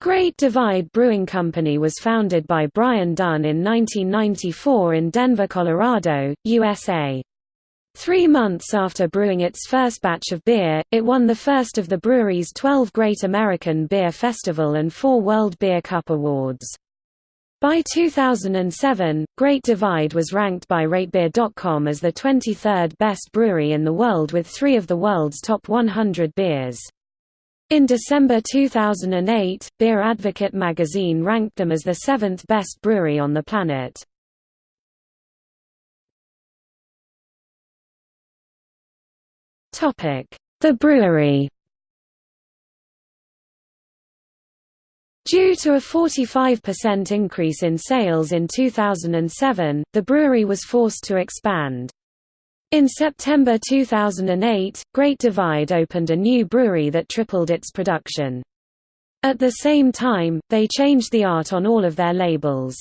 Great Divide Brewing Company was founded by Brian Dunn in 1994 in Denver, Colorado, USA. Three months after brewing its first batch of beer, it won the first of the brewery's 12 Great American Beer Festival and four World Beer Cup awards. By 2007, Great Divide was ranked by RateBeer.com as the 23rd best brewery in the world with three of the world's top 100 beers. In December 2008, Beer Advocate magazine ranked them as the seventh best brewery on the planet. The brewery Due to a 45% increase in sales in 2007, the brewery was forced to expand. In September 2008, Great Divide opened a new brewery that tripled its production. At the same time, they changed the art on all of their labels.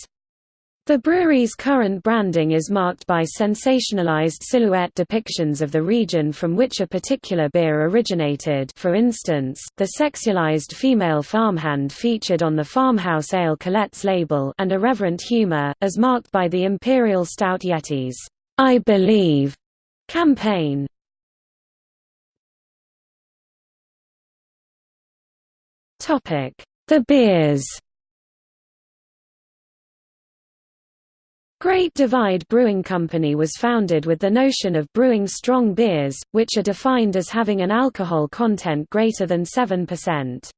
The brewery's current branding is marked by sensationalized silhouette depictions of the region from which a particular beer originated for instance, the sexualized female farmhand featured on the Farmhouse Ale Colette's label and irreverent humor, as marked by the Imperial Stout Yeti's I Believe campaign. The beers Great Divide Brewing Company was founded with the notion of brewing strong beers, which are defined as having an alcohol content greater than 7%.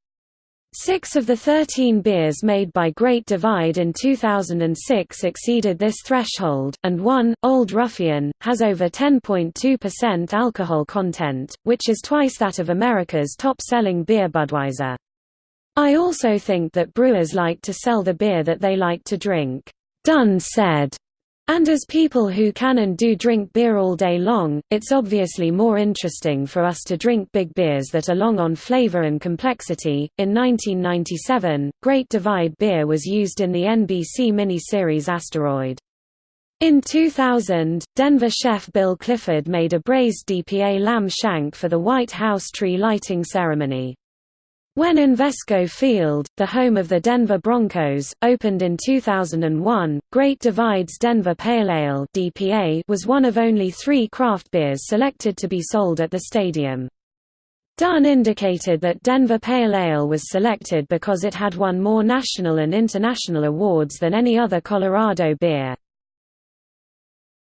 Six of the 13 beers made by Great Divide in 2006 exceeded this threshold, and one, Old Ruffian, has over 10.2% alcohol content, which is twice that of America's top-selling beer Budweiser. I also think that brewers like to sell the beer that they like to drink. Dunn said. And as people who can and do drink beer all day long, it's obviously more interesting for us to drink big beers that are long on flavor and complexity. In 1997, Great Divide beer was used in the NBC miniseries Asteroid. In 2000, Denver chef Bill Clifford made a braised DPA lamb shank for the White House tree lighting ceremony. When Invesco Field, the home of the Denver Broncos, opened in 2001, Great Divide's Denver Pale Ale (DPA) was one of only three craft beers selected to be sold at the stadium. Dunn indicated that Denver Pale Ale was selected because it had won more national and international awards than any other Colorado beer.